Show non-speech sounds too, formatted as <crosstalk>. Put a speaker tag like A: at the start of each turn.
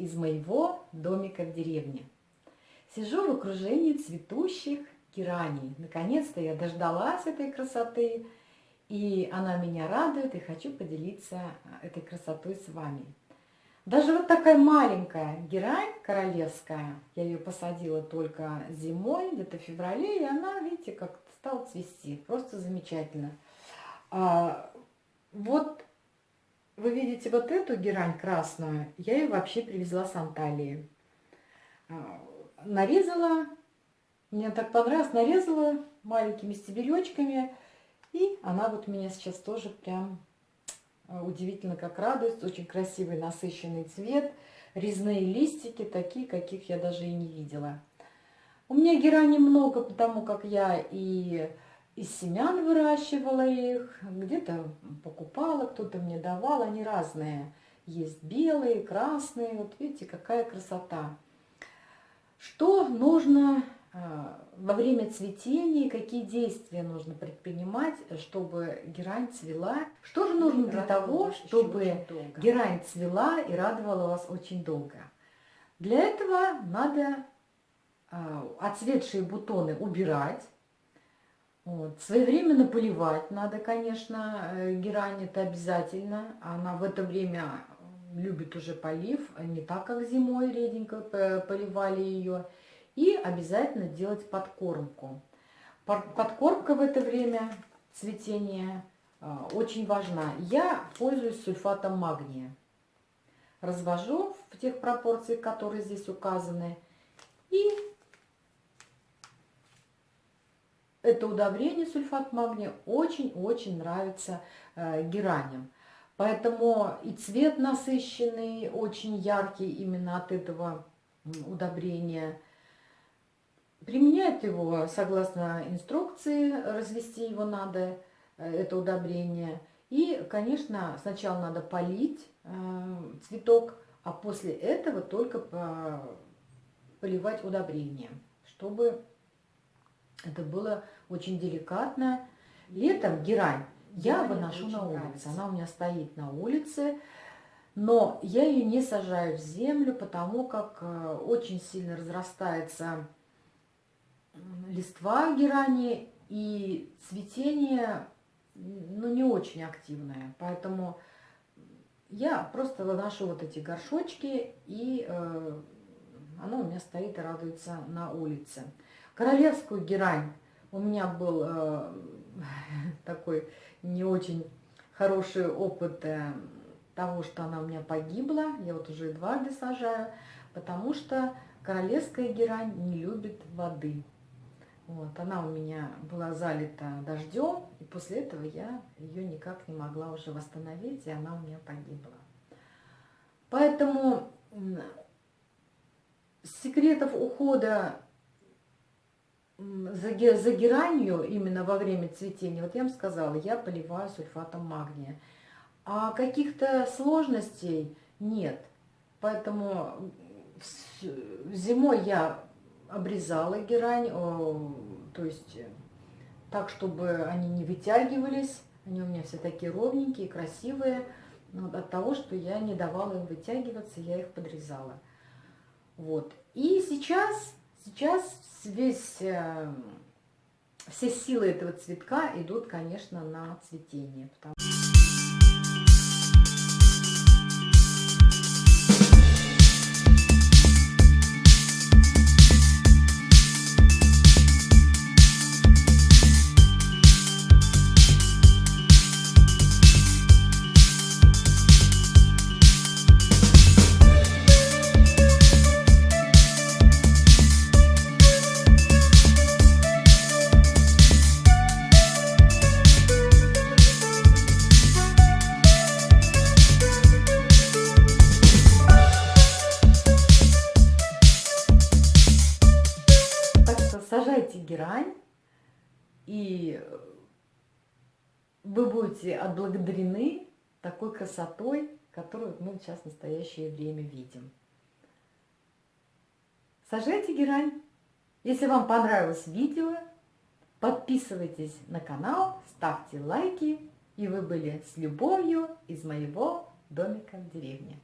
A: из моего домика в деревне. Сижу в окружении цветущих гераний. Наконец-то я дождалась этой красоты, и она меня радует, и хочу поделиться этой красотой с вами. Даже вот такая маленькая герань королевская, я ее посадила только зимой, где-то в феврале, и она, видите, как стала цвести. Просто замечательно. А, вот вы видите вот эту герань красную, я ее вообще привезла с Анталии. А, нарезала, мне так понравилось, нарезала маленькими стебелечками, и она вот меня сейчас тоже прям а, удивительно как радует. Очень красивый насыщенный цвет. Резные листики, такие, каких я даже и не видела. У меня герани много, потому как я и из семян выращивала их, где-то покупала, кто-то мне давал, они разные. Есть белые, красные, вот видите, какая красота. Что нужно а, во время цветения, какие действия нужно предпринимать, чтобы герань цвела. Что же нужно для того, чтобы герань цвела и радовала вас очень долго? Для этого надо а, отцветшие бутоны убирать, вот. Своевременно поливать надо, конечно, э, герань это обязательно. Она в это время любит уже полив, не так, как зимой реденько поливали ее. И обязательно делать подкормку. Подкормка в это время цветения а, очень важна. Я пользуюсь сульфатом магния. Развожу в тех пропорциях, которые здесь указаны. И это удобрение сульфат магния очень-очень нравится э, гераням. Поэтому и цвет насыщенный, очень яркий именно от этого удобрения – Применяют его согласно инструкции, развести его надо, э, это удобрение. И, конечно, сначала надо полить э, цветок, а после этого только поливать удобрением, чтобы это было очень деликатно. Летом герань я выношу на улице. Она у меня стоит на улице, но я ее не сажаю в землю, потому как э, очень сильно разрастается листва герани и цветение ну, не очень активное. Поэтому я просто выношу вот эти горшочки, и э, оно у меня стоит и радуется на улице. Королевскую герань у меня был э, <laughs> такой не очень хороший опыт э, того, что она у меня погибла. Я вот уже дважды сажаю, потому что королевская герань не любит воды. Вот, она у меня была залита дождем, и после этого я ее никак не могла уже восстановить, и она у меня погибла. Поэтому секретов ухода за, геранью именно во время цветения, вот я вам сказала, я поливаю сульфатом магния. А каких-то сложностей нет. Поэтому зимой я обрезала герань, то есть э, так, чтобы они не вытягивались. Они у меня все такие ровненькие, красивые. Но от того, что я не давала им вытягиваться, я их подрезала. Вот. И сейчас, сейчас весь, э, все силы этого цветка идут, конечно, на цветение. Потому... сажайте герань, и вы будете отблагодарены такой красотой, которую мы сейчас в настоящее время видим. Сажайте герань. Если вам понравилось видео, подписывайтесь на канал, ставьте лайки, и вы были с любовью из моего домика в деревне.